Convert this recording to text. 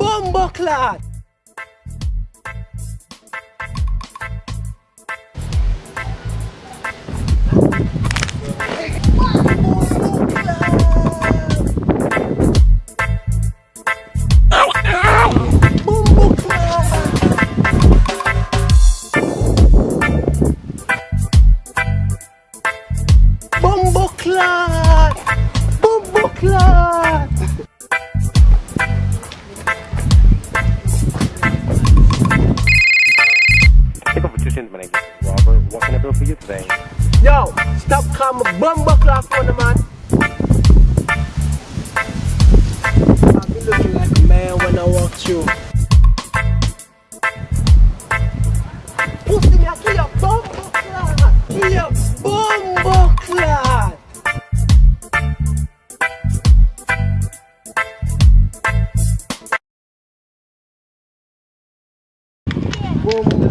Bumbo clot. Bumbo clot. Bumbo clot. Robert. What can I do for you today? Yo, stop calling me bumbo clock on the man. I be looking like a man when I walk through. Pussy bumbo clock. Clock.